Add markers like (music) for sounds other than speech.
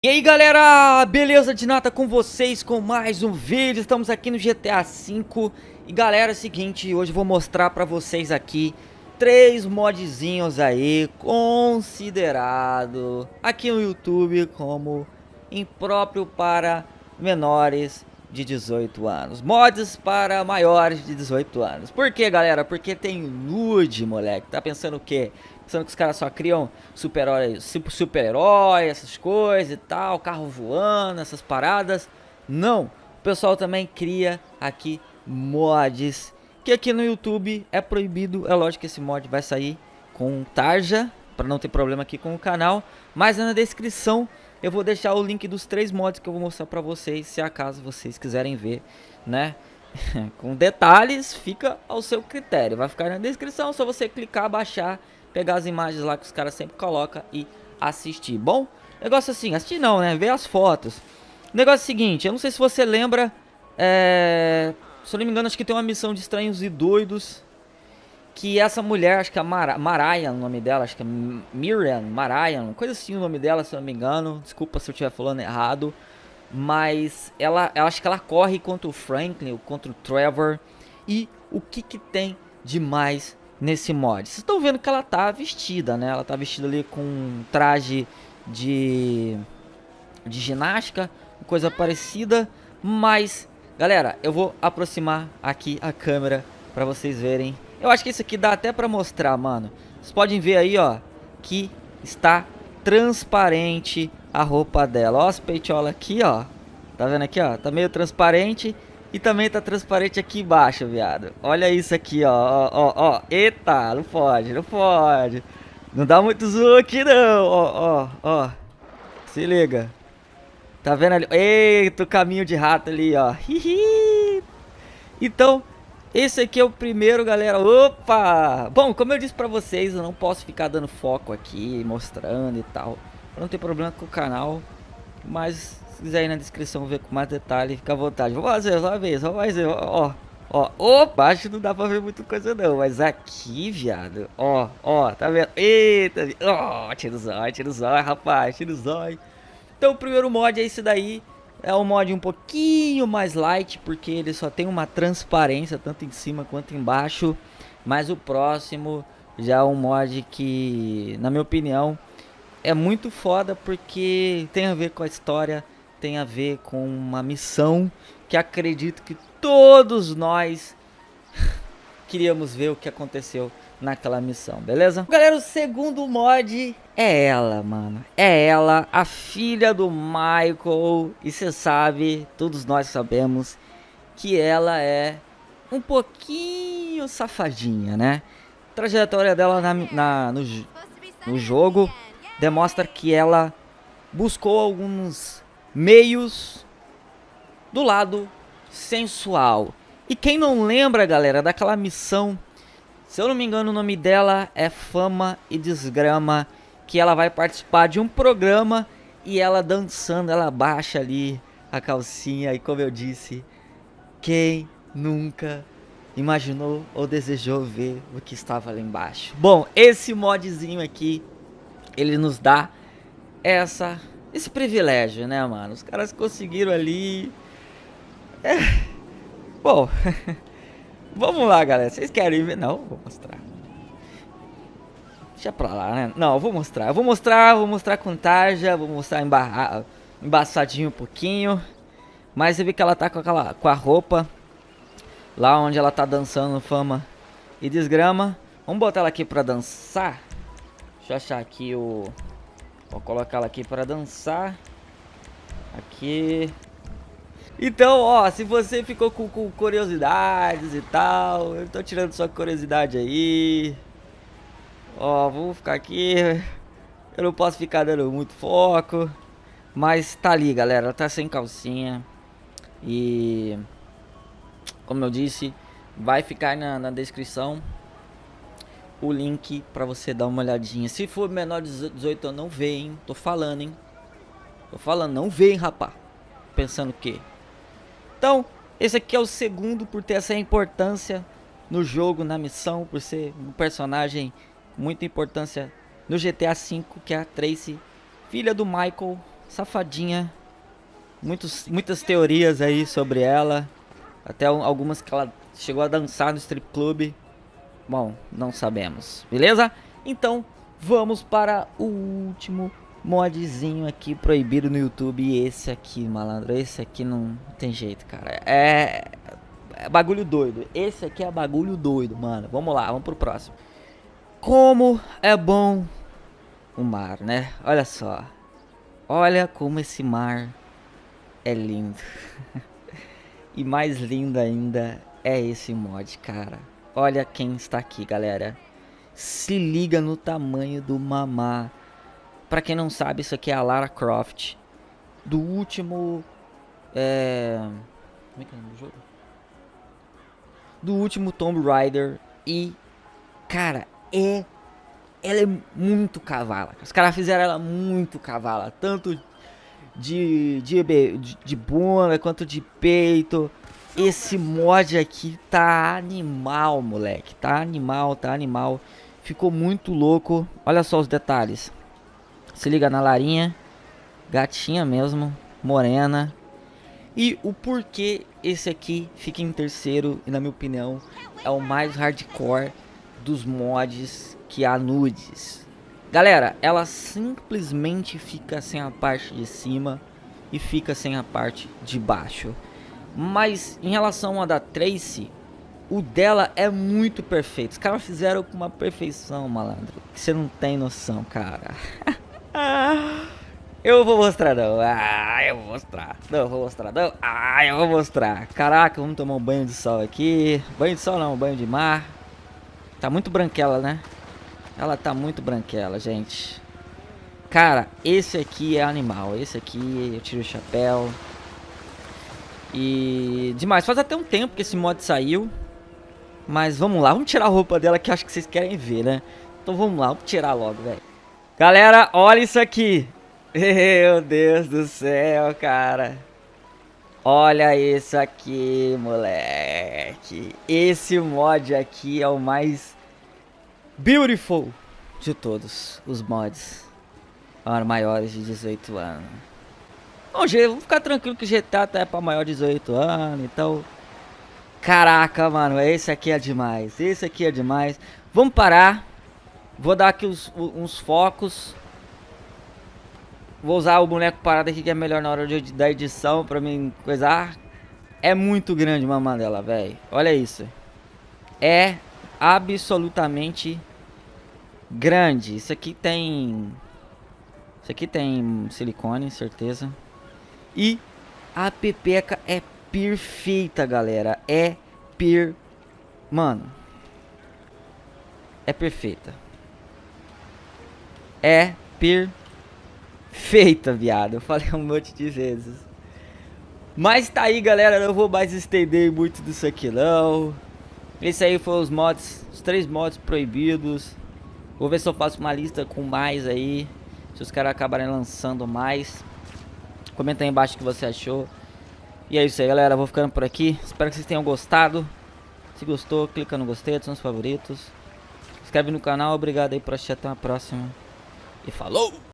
E aí galera, beleza de nata com vocês com mais um vídeo, estamos aqui no GTA V E galera, é o seguinte, hoje eu vou mostrar pra vocês aqui Três modzinhos aí, considerado aqui no YouTube como impróprio para menores de 18 anos Mods para maiores de 18 anos Por que galera? Porque tem nude moleque, tá pensando o quê? Pensando que os caras só criam super-herói, super essas coisas e tal, carro voando, essas paradas. Não, o pessoal também cria aqui mods, que aqui no YouTube é proibido. É lógico que esse mod vai sair com tarja, para não ter problema aqui com o canal. Mas na descrição eu vou deixar o link dos três mods que eu vou mostrar para vocês, se acaso vocês quiserem ver, né? (laughs) com detalhes, fica ao seu critério. Vai ficar na descrição, só você clicar, baixar pegar as imagens lá que os caras sempre colocam e assistir. Bom, negócio assim, assistir não, né? Ver as fotos. Negócio seguinte, eu não sei se você lembra, é... se eu não me engano, acho que tem uma missão de estranhos e doidos. Que essa mulher, acho que é Mar Mariah, o nome dela, acho que é Miriam, Mariah, coisa assim o nome dela, se eu não me engano. Desculpa se eu estiver falando errado. Mas ela, ela acho que ela corre contra o Franklin, contra o Trevor. E o que que tem de mais nesse mod. Vocês estão vendo que ela tá vestida, né? Ela tá vestida ali com um traje de, de ginástica, coisa parecida. Mas, galera, eu vou aproximar aqui a câmera para vocês verem. Eu acho que isso aqui dá até para mostrar, mano. Vocês podem ver aí, ó, que está transparente a roupa dela. Ó as peitolas aqui, ó. Tá vendo aqui, ó? Tá meio transparente. E também tá transparente aqui embaixo, viado. Olha isso aqui, ó, ó, ó, ó. Eita, não pode, não pode. Não dá muito zoom aqui, não. Ó, ó, ó. Se liga. Tá vendo ali? Eita, o caminho de rato ali, ó. Então, esse aqui é o primeiro, galera. Opa! Bom, como eu disse pra vocês, eu não posso ficar dando foco aqui, mostrando e tal. Não tem problema com o canal. Mas se quiser ir na descrição ver com mais detalhe, fica à vontade. Vou fazer, só uma vez, só mais ó, ó. Ó, baixo não dá pra ver muita coisa não, mas aqui, viado, ó, ó, tá vendo? Eita, ó, tira o zóio, tira o zóio, rapaz, tira o zóio. Então o primeiro mod é esse daí, é um mod um pouquinho mais light, porque ele só tem uma transparência, tanto em cima quanto embaixo. Mas o próximo já é um mod que, na minha opinião, é muito foda, porque tem a ver com a história tem a ver com uma missão que acredito que todos nós (laughs) queríamos ver o que aconteceu naquela missão, beleza? Galera, o segundo mod é ela, mano. É ela, a filha do Michael. E você sabe, todos nós sabemos, que ela é um pouquinho safadinha, né? A trajetória dela na, na no, no jogo demonstra que ela buscou alguns meios do lado sensual. E quem não lembra, galera, daquela missão, se eu não me engano o nome dela é Fama e Desgrama, que ela vai participar de um programa e ela dançando, ela baixa ali a calcinha e como eu disse, quem nunca imaginou ou desejou ver o que estava lá embaixo. Bom, esse modzinho aqui, ele nos dá essa esse privilégio, né, mano? Os caras conseguiram ali. É. Bom, (laughs) vamos lá, galera. Vocês querem ver? Não, vou mostrar. Deixa pra lá, né? Não, eu vou mostrar. Eu vou mostrar, vou mostrar com tarja, vou mostrar embarra... embaçadinho um pouquinho. Mas você vê que ela tá com, aquela, com a roupa lá onde ela tá dançando fama e desgrama. Vamos botar ela aqui pra dançar. Deixa eu achar aqui o... Vou colocá-la aqui para dançar. Aqui. Então, ó, se você ficou com, com, curiosidades e tal, eu tô tirando sua curiosidade aí. Ó, vou ficar aqui. Eu não posso ficar dando muito foco. Mas tá ali, galera. Ela tá sem calcinha. E... Como eu disse, vai ficar na, na descrição o link para você dar uma olhadinha. Se for menor de 18 anos, não vê, hein? Tô falando, hein? Tô falando, não vê, hein, rapá. Pensando o quê? Então, esse aqui é o segundo por ter essa importância no jogo, na missão, por ser um personagem muita importância no GTA V, que é a Tracy, filha do Michael, Safadinha. Muitos, muitas teorias aí sobre ela. Até algumas que ela chegou a dançar no strip club. Bom, não sabemos. Beleza? Então, vamos para o último modzinho aqui proibido no YouTube. E esse aqui, malandro, esse aqui não tem jeito, cara. É, é bagulho doido. Esse aqui é bagulho doido, mano. Vamos lá, vamos pro próximo. Como é bom o mar, né? Olha só. Olha como esse mar é lindo. (laughs) e mais lindo ainda é esse mod, cara. Olha quem está aqui, galera. Se liga no tamanho do mamá. Pra quem não sabe, isso aqui é a Lara Croft. Do último... É... Como é que é o nome do jogo? Do último Tomb Raider. E... Cara, é... Ela é muito cavala. Os caras fizeram ela muito cavala. Tanto de, de, de, de bunda quanto de peito. Esse mod aqui tá animal, moleque. Tá animal, tá animal. Ficou muito louco. Olha só os detalhes. Se liga na Larinha. Gatinha mesmo. Morena. E o porquê esse aqui fica em terceiro. E na minha opinião é o mais hardcore dos mods que há nudes. Galera, ela simplesmente fica sem a parte de cima e fica sem a parte de baixo. Mas em relação a da Tracy, o dela é muito perfeito. Os caras fizeram com uma perfeição, malandro. Que você não tem noção, cara. (laughs) eu vou mostrar não. Ah, eu vou mostrar. Não, eu vou mostrar não. Ah, eu vou mostrar. Caraca, vamos tomar um banho de sol aqui. Banho de sol não, banho de mar. Tá muito branquela, né? Ela tá muito branquela, gente. Cara, esse aqui é animal. Esse aqui eu tiro o chapéu. E demais, faz até um tempo que esse mod saiu. Mas vamos lá, vamos tirar a roupa dela que acho que vocês querem ver, né? Então vamos lá, vamos tirar logo, velho. Galera, olha isso aqui. (laughs) Meu Deus do céu, cara. Olha isso aqui, moleque. Esse mod aqui é o mais beautiful de todos os mods. Para maiores de 18 anos. Bom, vamos ficar tranquilo que GTA tá é pra maior de 18 anos, então... Caraca, mano, esse aqui é demais, esse aqui é demais. Vamos parar. Vou dar aqui uns, uns focos. Vou usar o boneco parado aqui que é melhor na hora de, da edição pra mim coisar. É muito grande uma mandela, velho. Olha isso. É absolutamente grande. Isso aqui tem... Isso aqui tem silicone, certeza. E a pepeca é perfeita, galera. É per... Mano. É perfeita. É perfeita, viado. Eu falei um monte de vezes. Mas tá aí, galera. Não vou mais estender muito disso aqui, não. Esse aí foi os mods. Os três mods proibidos. Vou ver se eu faço uma lista com mais aí. Se os caras acabarem lançando mais. Comenta aí embaixo o que você achou. E é isso aí, galera. Vou ficando por aqui. Espero que vocês tenham gostado. Se gostou, clica no gostei, adiciona os favoritos. Inscreve no canal. Obrigado aí por assistir. Até a próxima. E falou!